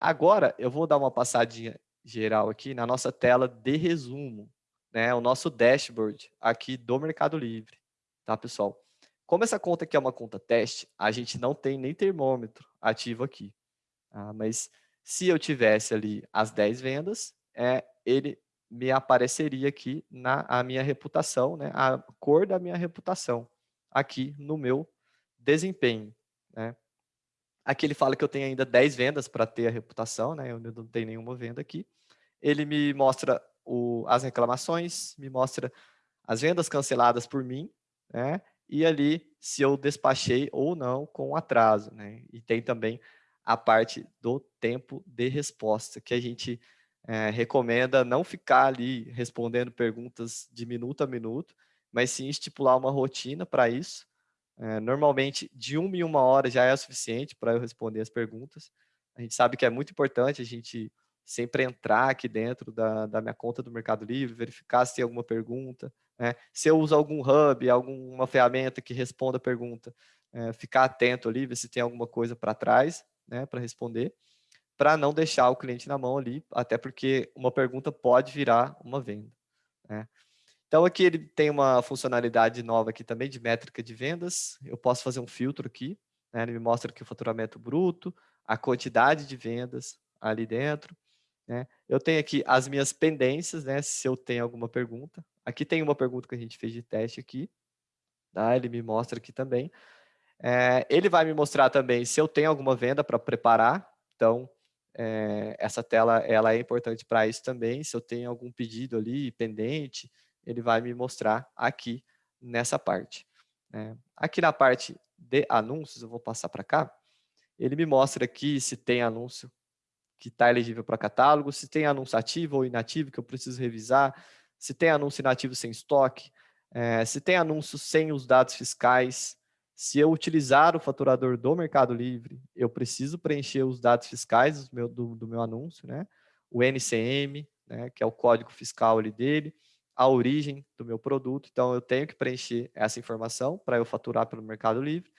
Agora, eu vou dar uma passadinha geral aqui na nossa tela de resumo, né? O nosso dashboard aqui do Mercado Livre, tá, pessoal? Como essa conta aqui é uma conta teste, a gente não tem nem termômetro ativo aqui. Tá? Mas se eu tivesse ali as 10 vendas, é, ele me apareceria aqui na a minha reputação, né? a cor da minha reputação, aqui no meu desempenho. Né? Aqui ele fala que eu tenho ainda 10 vendas para ter a reputação, né? eu não tenho nenhuma venda aqui. Ele me mostra o, as reclamações, me mostra as vendas canceladas por mim, né? e ali se eu despachei ou não com atraso. Né? E tem também a parte do tempo de resposta, que a gente é, recomenda não ficar ali respondendo perguntas de minuto a minuto, mas sim estipular uma rotina para isso. É, normalmente, de uma em uma hora já é suficiente para eu responder as perguntas. A gente sabe que é muito importante a gente sempre entrar aqui dentro da, da minha conta do Mercado Livre, verificar se tem alguma pergunta, né? se eu uso algum hub, alguma ferramenta que responda a pergunta, é, ficar atento ali, ver se tem alguma coisa para trás, né, para responder, para não deixar o cliente na mão ali, até porque uma pergunta pode virar uma venda. Né? Então, aqui ele tem uma funcionalidade nova aqui também de métrica de vendas. Eu posso fazer um filtro aqui. Né? Ele me mostra aqui o faturamento bruto, a quantidade de vendas ali dentro. Né? Eu tenho aqui as minhas pendências, né? se eu tenho alguma pergunta. Aqui tem uma pergunta que a gente fez de teste aqui. Tá? Ele me mostra aqui também. É, ele vai me mostrar também se eu tenho alguma venda para preparar. Então, é, essa tela ela é importante para isso também. Se eu tenho algum pedido ali pendente, ele vai me mostrar aqui nessa parte. Né? Aqui na parte de anúncios, eu vou passar para cá, ele me mostra aqui se tem anúncio que está elegível para catálogo, se tem anúncio ativo ou inativo que eu preciso revisar, se tem anúncio inativo sem estoque, é, se tem anúncio sem os dados fiscais, se eu utilizar o faturador do Mercado Livre, eu preciso preencher os dados fiscais do meu, do, do meu anúncio, né? o NCM, né? que é o código fiscal ali dele, a origem do meu produto, então eu tenho que preencher essa informação para eu faturar pelo Mercado Livre.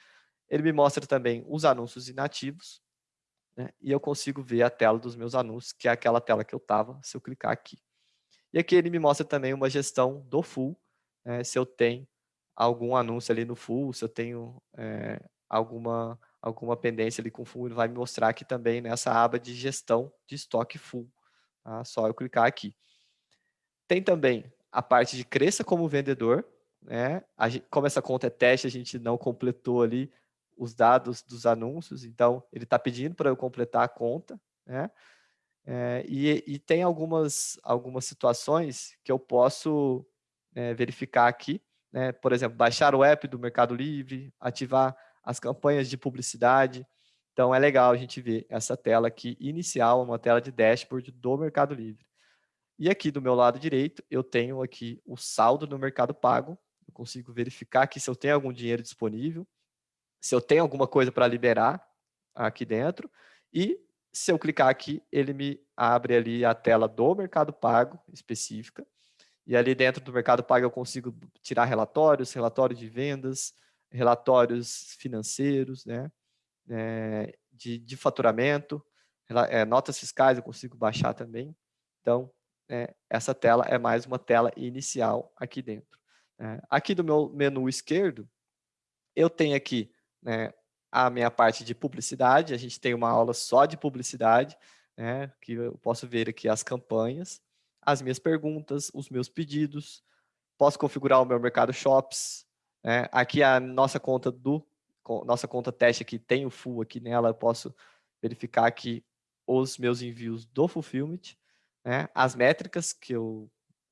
Ele me mostra também os anúncios inativos, né? e eu consigo ver a tela dos meus anúncios, que é aquela tela que eu estava, se eu clicar aqui. E aqui ele me mostra também uma gestão do full, né? se eu tenho algum anúncio ali no full, se eu tenho é, alguma, alguma pendência ali com full, ele vai me mostrar aqui também nessa aba de gestão de estoque full. Tá? Só eu clicar aqui. Tem também a parte de cresça como vendedor, né? Gente, como essa conta é teste, a gente não completou ali os dados dos anúncios, então ele está pedindo para eu completar a conta, né? É, e, e, tem algumas, algumas situações que eu posso é, verificar aqui, né? por exemplo, baixar o app do Mercado Livre, ativar as campanhas de publicidade. Então, é legal a gente ver essa tela aqui inicial, uma tela de dashboard do Mercado Livre. E aqui do meu lado direito, eu tenho aqui o saldo no Mercado Pago. Eu consigo verificar aqui se eu tenho algum dinheiro disponível, se eu tenho alguma coisa para liberar aqui dentro. E se eu clicar aqui, ele me abre ali a tela do Mercado Pago específica. E ali dentro do Mercado Pago eu consigo tirar relatórios, relatórios de vendas, relatórios financeiros, né? É, de, de faturamento, é, notas fiscais eu consigo baixar também. Então, né, essa tela é mais uma tela inicial aqui dentro. É, aqui do meu menu esquerdo, eu tenho aqui né, a minha parte de publicidade, a gente tem uma aula só de publicidade, né, que eu posso ver aqui as campanhas, as minhas perguntas, os meus pedidos, posso configurar o meu Mercado Shops, né, aqui a nossa conta do, nossa conta teste aqui tem o full aqui nela, eu posso verificar aqui os meus envios do Fulfillment, né, as métricas que eu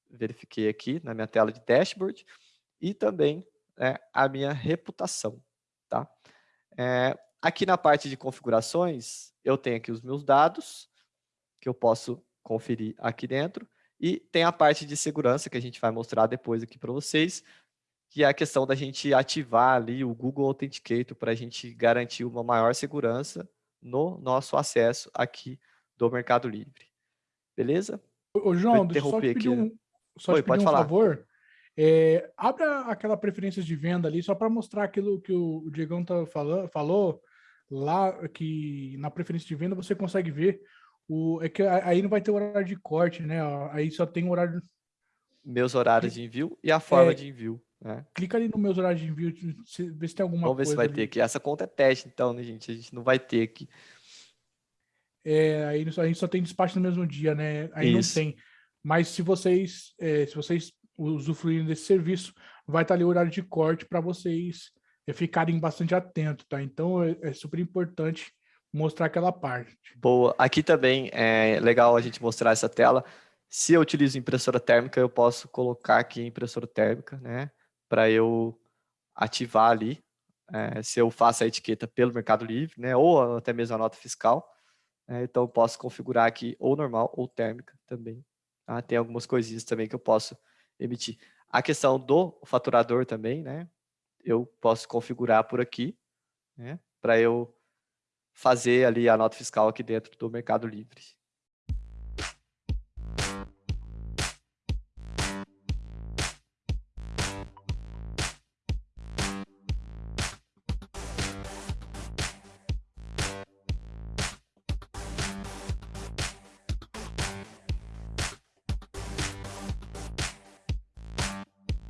verifiquei aqui na minha tela de dashboard e também né, a minha reputação. Tá? É, aqui na parte de configurações, eu tenho aqui os meus dados, que eu posso conferir aqui dentro, e tem a parte de segurança, que a gente vai mostrar depois aqui para vocês, que é a questão da gente ativar ali o Google Authenticator para a gente garantir uma maior segurança no nosso acesso aqui do Mercado Livre. Beleza? Ô, João, deixa eu só te pedir um, só Oi, te pedir um falar. favor. É, abre aquela preferência de venda ali, só para mostrar aquilo que o, Diegão tá falando, falou, lá que na preferência de venda você consegue ver O, é que aí não vai ter horário de corte, né? Aí só tem horário... Meus horários de envio e a forma é, de envio. Né? Clica ali no meus horários de envio, vê se tem alguma Vamos ver se vai ali. ter aqui. Essa conta é teste, então, né, gente? A gente não vai ter aqui. É, aí a gente só tem despacho no mesmo dia, né? Aí Isso. não tem. Mas se vocês, é, se vocês usufruírem desse serviço, vai estar ali o horário de corte para vocês é, ficarem bastante atentos, tá? Então é, é, super importante mostrar aquela parte. Boa. Aqui também é legal a gente mostrar essa tela. Se eu utilizo impressora térmica, eu posso colocar aqui impressora térmica, né? Para eu ativar ali, é, se eu faço a etiqueta pelo Mercado Livre, né? Ou até mesmo a nota fiscal. É, então, posso configurar aqui ou normal ou térmica também. Tá? Tem algumas coisinhas também que eu posso emitir. A questão do faturador também, né? Eu posso configurar por aqui, né? Para eu fazer ali a nota fiscal aqui dentro do Mercado Livre.